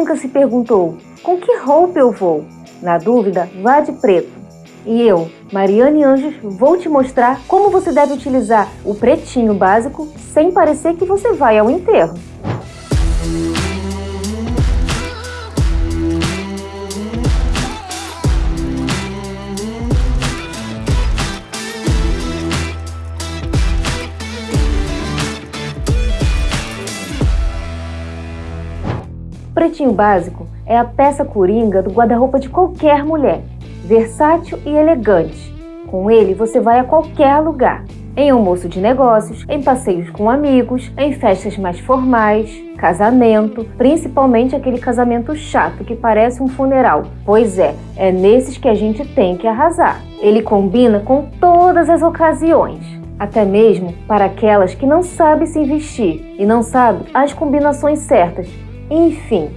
nunca se perguntou, com que roupa eu vou? Na dúvida, vá de preto. E eu, Mariane Anjos, vou te mostrar como você deve utilizar o pretinho básico sem parecer que você vai ao enterro. Pretinho básico é a peça coringa do guarda-roupa de qualquer mulher, versátil e elegante. Com ele você vai a qualquer lugar, em almoço de negócios, em passeios com amigos, em festas mais formais, casamento, principalmente aquele casamento chato que parece um funeral. Pois é, é nesses que a gente tem que arrasar. Ele combina com todas as ocasiões até mesmo para aquelas que não sabem se vestir e não sabem as combinações certas enfim,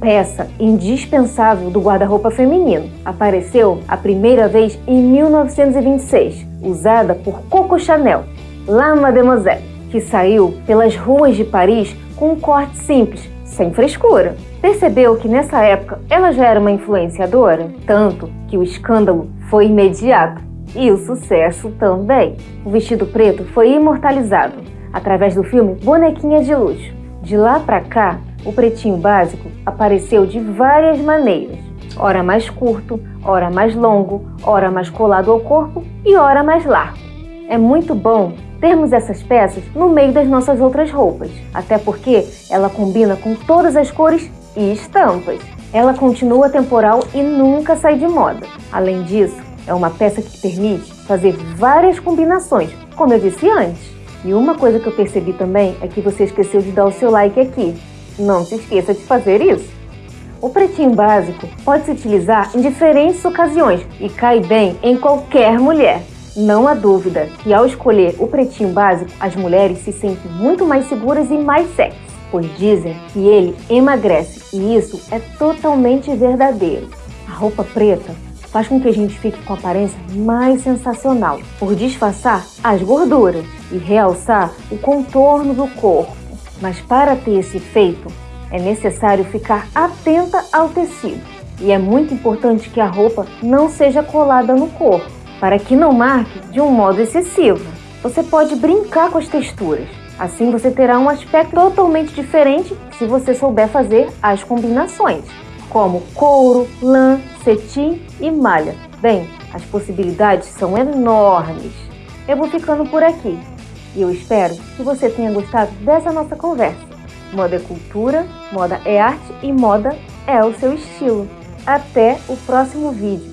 peça indispensável do guarda-roupa feminino. Apareceu a primeira vez em 1926, usada por Coco Chanel, La Mademoiselle, que saiu pelas ruas de Paris com um corte simples, sem frescura. Percebeu que nessa época ela já era uma influenciadora? Tanto que o escândalo foi imediato e o sucesso também. O vestido preto foi imortalizado através do filme Bonequinha de Luxo. De lá para cá, o pretinho básico apareceu de várias maneiras, ora mais curto, ora mais longo, ora mais colado ao corpo e ora mais largo. É muito bom termos essas peças no meio das nossas outras roupas, até porque ela combina com todas as cores e estampas. Ela continua temporal e nunca sai de moda. Além disso, é uma peça que permite fazer várias combinações, como eu disse antes. E uma coisa que eu percebi também é que você esqueceu de dar o seu like aqui. Não se esqueça de fazer isso. O pretinho básico pode se utilizar em diferentes ocasiões e cai bem em qualquer mulher. Não há dúvida que ao escolher o pretinho básico, as mulheres se sentem muito mais seguras e mais sexy, pois dizem que ele emagrece e isso é totalmente verdadeiro. A roupa preta faz com que a gente fique com aparência mais sensacional, por disfarçar as gorduras e realçar o contorno do corpo. Mas para ter esse efeito, é necessário ficar atenta ao tecido. E é muito importante que a roupa não seja colada no corpo, para que não marque de um modo excessivo. Você pode brincar com as texturas. Assim você terá um aspecto totalmente diferente se você souber fazer as combinações, como couro, lã, cetim e malha. Bem, as possibilidades são enormes. Eu vou ficando por aqui. E eu espero que você tenha gostado dessa nossa conversa. Moda é cultura, moda é arte e moda é o seu estilo. Até o próximo vídeo.